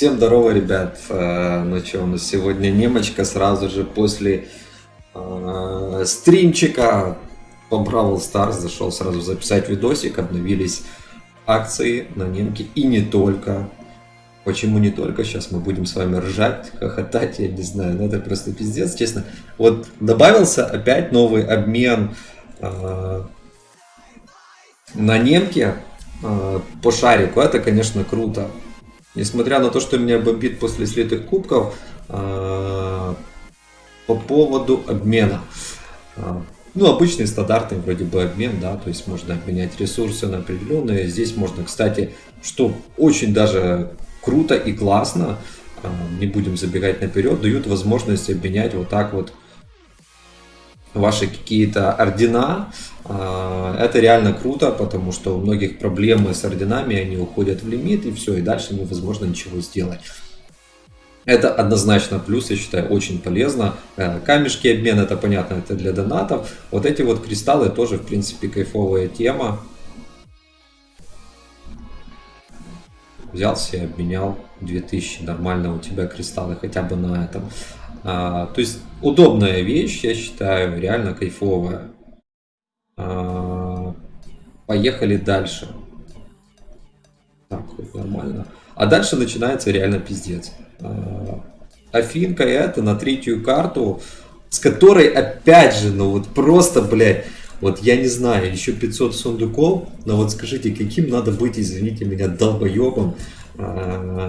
Всем здорово, ребят. Э, ну что, у нас сегодня немочка сразу же после э, стримчика по Бравл Stars зашел сразу записать видосик. Обновились акции на немке и не только. Почему не только? Сейчас мы будем с вами ржать, хохотать, я не знаю, ну это просто пиздец, честно. Вот добавился опять новый обмен э, на немке э, по шарику. Это, конечно, круто. Несмотря на то, что меня бомбит после слитых кубков, э, по поводу обмена. Э, ну, обычный стандартный вроде бы обмен, да, то есть можно обменять ресурсы на определенные. Здесь можно, кстати, что очень даже круто и классно, э, не будем забегать наперед, дают возможность обменять вот так вот ваши какие-то ордена, а, это реально круто, потому что у многих проблемы с орденами, они уходят в лимит и все, и дальше невозможно ничего сделать. Это однозначно плюс, я считаю, очень полезно. Э, камешки обмен, это понятно, это для донатов. Вот эти вот кристаллы тоже, в принципе, кайфовая тема. Взял себе, обменял 2000, нормально у тебя кристаллы хотя бы на этом. А, то есть удобная вещь, я считаю, реально кайфовая. А, поехали дальше. Так, нормально. А дальше начинается реально пиздец. А, Афинка это на третью карту, с которой опять же, ну вот просто, блядь, вот я не знаю, еще 500 сундуков, но вот скажите, каким надо быть, извините меня, долбоебом,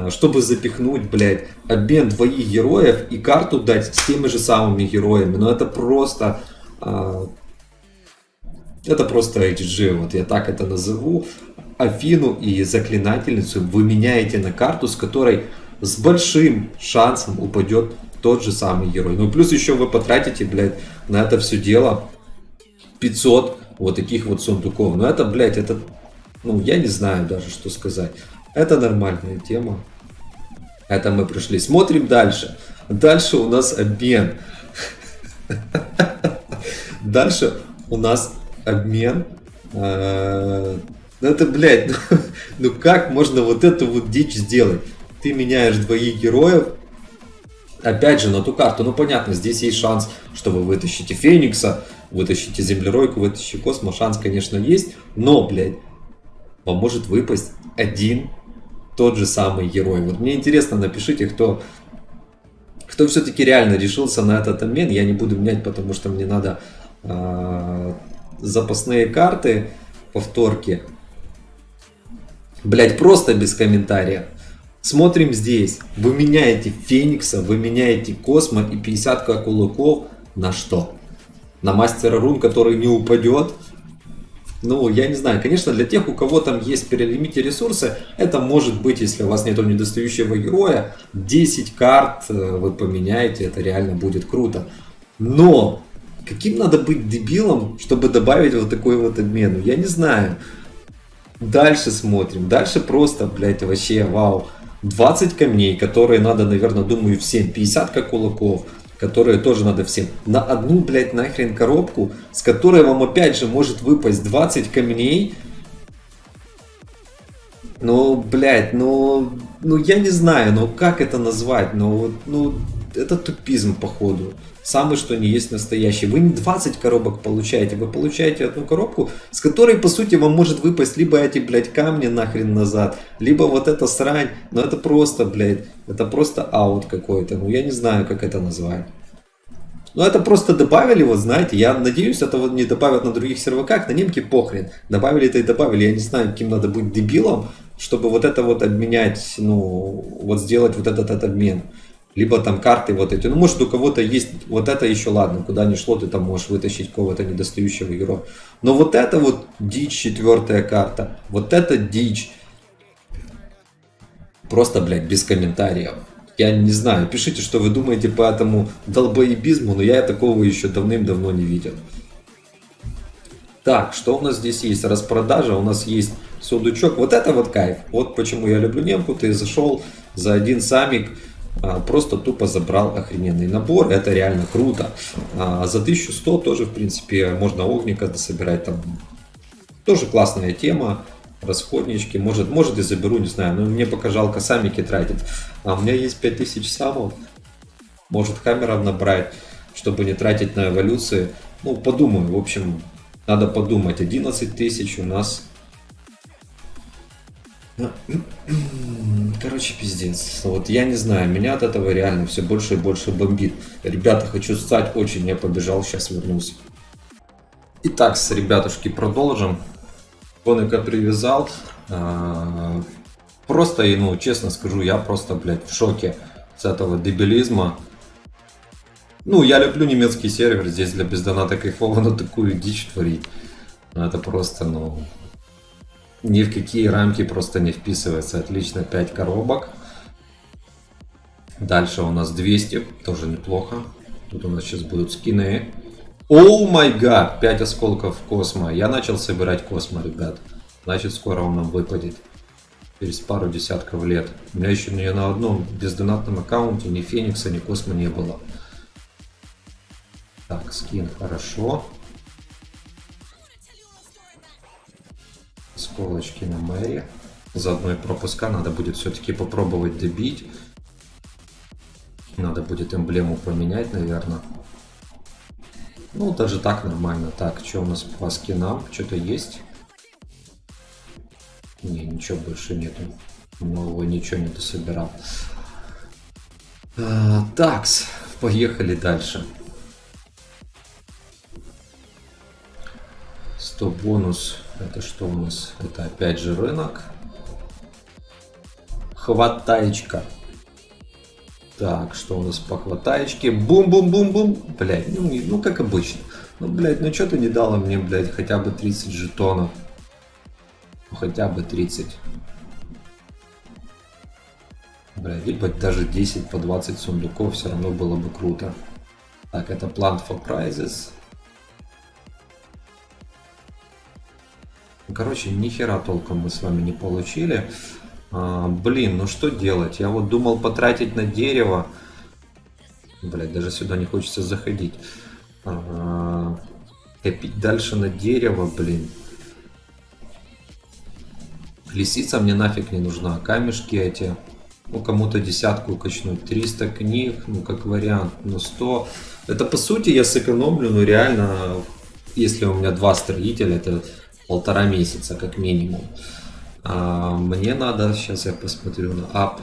чтобы запихнуть, блядь, обмен двоих героев и карту дать с теми же самыми героями. Но это просто... А, это просто HG, вот я так это назову. Афину и Заклинательницу вы меняете на карту, с которой с большим шансом упадет тот же самый герой. Ну плюс еще вы потратите, блядь, на это все дело 500 вот таких вот сундуков. Но это, блядь, это, ну я не знаю даже, что сказать. Это нормальная тема. Это мы пришли. Смотрим дальше. Дальше у нас обмен. Дальше у нас обмен. Э, ну это, блядь, ну, ну как можно вот эту вот дичь сделать? Ты меняешь двоих героев, опять же, на ту карту. Ну, понятно, здесь есть шанс, что вы вытащите Феникса, вытащите Землеройку, вытащите Космо. Шанс, конечно, есть. Но, блядь, вам может выпасть один тот же самый герой. Вот мне интересно, напишите, кто, кто все-таки реально решился на этот обмен. Я не буду менять, потому что мне надо э, запасные карты, повторки. Блять, просто без комментариев. Смотрим здесь. Вы меняете Феникса, вы меняете Космо и 50 кулаков на что? На мастера рун, который не упадет? Ну, я не знаю, конечно, для тех, у кого там есть перелимите ресурсы, это может быть, если у вас нет недостающего героя, 10 карт э, вы поменяете, это реально будет круто. Но, каким надо быть дебилом, чтобы добавить вот такой вот обмен? Я не знаю. Дальше смотрим, дальше просто, блядь, вообще, вау. 20 камней, которые надо, наверное, думаю, всем. 50 как кулаков которые тоже надо всем, на одну, блядь, нахрен коробку, с которой вам опять же может выпасть 20 камней. Ну, блядь, ну, ну я не знаю, ну как это назвать, ну, ну это тупизм походу самый что не есть настоящий. Вы не 20 коробок получаете, вы получаете одну коробку, с которой по сути вам может выпасть либо эти, блядь, камни нахрен назад, либо вот эта срань. Но это просто, блядь, это просто аут какой-то. Ну я не знаю, как это назвать. Ну это просто добавили, вот знаете, я надеюсь, это вот не добавят на других серваках, на немке похрен. Добавили это и добавили, я не знаю, каким надо быть дебилом, чтобы вот это вот обменять, ну, вот сделать вот этот, этот обмен либо там карты вот эти. Ну, может, у кого-то есть вот это еще ладно, куда ни шло, ты там можешь вытащить кого-то недостающего героя. Но вот это вот дичь, четвертая карта, вот это дичь. Просто, блядь, без комментариев. Я не знаю, пишите, что вы думаете по этому долбоебизму, но я такого еще давным-давно не видел. Так, что у нас здесь есть? Распродажа, у нас есть сундучок. Вот это вот кайф. Вот почему я люблю немку. Ты зашел за один самик, просто тупо забрал охрененный набор, это реально круто. А за 1100 тоже, в принципе, можно огника собирать, там тоже классная тема. расходнички. Может, может и заберу, не знаю. Но мне пока жалко самики тратить. А у меня есть 5000 самов. Может хаммеров набрать, чтобы не тратить на эволюции. Ну, подумаю. В общем, надо подумать. 11 тысяч у нас Короче, пиздец. Вот я не знаю, меня от этого реально все больше и больше бомбит. Ребята, хочу стать очень, я побежал, сейчас вернусь. Итак, с ребятушки продолжим. Коника привязал. А, просто, ну, честно скажу, я просто, блядь, в шоке с этого дебилизма. Ну, я люблю немецкий сервер, здесь для бездоната кайфово, но такую дичь творить. Ну, это просто, ну, ни в какие рамки просто не вписывается. Отлично, 5 коробок. Дальше у нас 200, тоже неплохо. Тут у нас сейчас будут скины. Оу май гад, 5 осколков космо. Я начал собирать космо, ребят. Значит, скоро он нам выпадет. Через пару десятков лет. У меня еще ни на одном бездонатном аккаунте ни Феникса, ни Космо не было. Так, скин хорошо. Сколочки на Мэри. Заодно и пропуска надо будет все-таки попробовать добить. Надо будет эмблему поменять, наверное. Ну, даже так нормально. Так, что у нас по скинам? Что-то есть? Не, ничего больше нету. Нового ничего не дособирал. А, такс, поехали дальше. 100 бонус это что у нас? Это опять же рынок. Хватаечка. Так, что у нас по хватаечке? Бум-бум-бум-бум. Блять, ну, ну как обычно. Ну, блядь, ну что ты не дала мне, блядь, хотя бы 30 жетонов? Ну, хотя бы 30. Блядь, либо даже 10 по 20 сундуков все равно было бы круто. Так, это Plant for Prizes. Короче, ни хера толком мы с вами не получили. А, блин, ну что делать? Я вот думал потратить на дерево. Блять, даже сюда не хочется заходить. А, копить дальше на дерево, блин. Лисица мне нафиг не нужна. Камешки эти. Ну, кому-то десятку качнуть. 300 книг, ну, как вариант. Ну, 100. Это, по сути, я сэкономлю, ну, реально, если у меня два строителя, это полтора месяца как минимум. А мне надо, сейчас я посмотрю на ап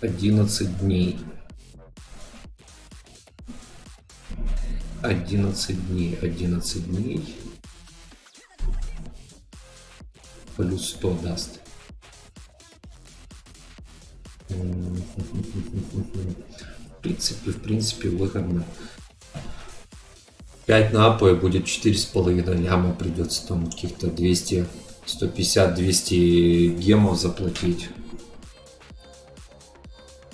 11 дней. 11 дней, 11 дней. Плюс 100 даст. В принципе, в принципе, выгодно. 5 на АП будет 4,5 ляма, придется там каких-то 200, 150-200 гемов заплатить.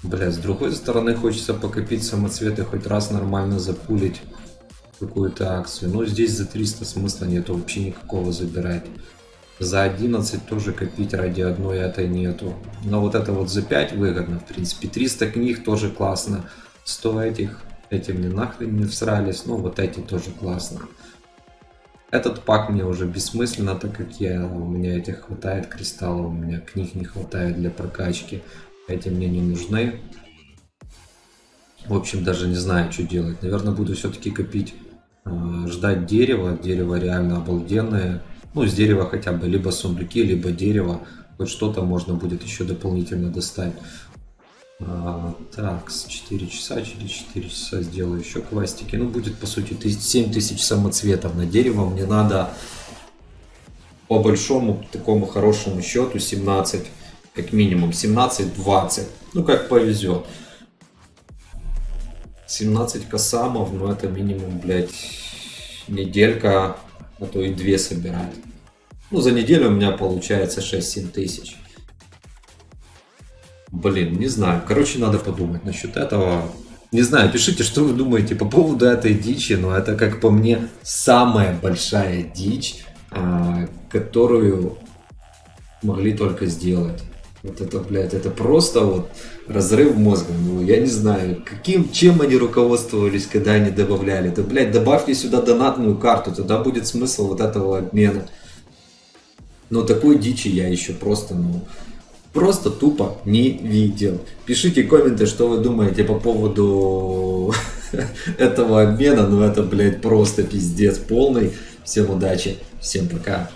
Бля, с другой стороны хочется покопить самоцветы, хоть раз нормально запулить какую-то акцию. Но здесь за 300 смысла нету вообще никакого забирать. За 11 тоже копить ради одной этой нету. Но вот это вот за 5 выгодно, в принципе. 300 книг тоже классно. 100 этих эти мне нахрен не всрались. Ну, вот эти тоже классно. Этот пак мне уже бессмысленно, так как я, у меня этих хватает кристаллов, у меня книг не хватает для прокачки. Эти мне не нужны. В общем, даже не знаю, что делать. Наверное, буду все-таки копить, э, ждать дерева. Дерево реально обалденное. Ну, с дерева хотя бы либо сундуки, либо дерево. Хоть что-то можно будет еще дополнительно достать. А, так, с 4 часа, через 4 часа сделаю еще квастики. Ну, будет, по сути, 7000 самоцветов на дерево. Мне надо по большому, такому хорошему счету 17, как минимум, 17-20. Ну, как повезет. 17 косамов, ну, это минимум, блядь, неделька, а то и две собирать. Ну, за неделю у меня получается 6-7 тысяч. Блин, не знаю. Короче, надо подумать насчет этого. Не знаю, пишите, что вы думаете по поводу этой дичи, но это, как по мне, самая большая дичь, а, которую могли только сделать. Вот это, блядь, это просто вот разрыв мозга. Ну, я не знаю, каким, чем они руководствовались, когда они добавляли. Да, блядь, добавьте сюда донатную карту, тогда будет смысл вот этого обмена. Но такой дичи я еще просто, ну, просто тупо не видел. Пишите комменты, что вы думаете по поводу этого обмена. Ну это, блядь, просто пиздец полный. Всем удачи, всем пока.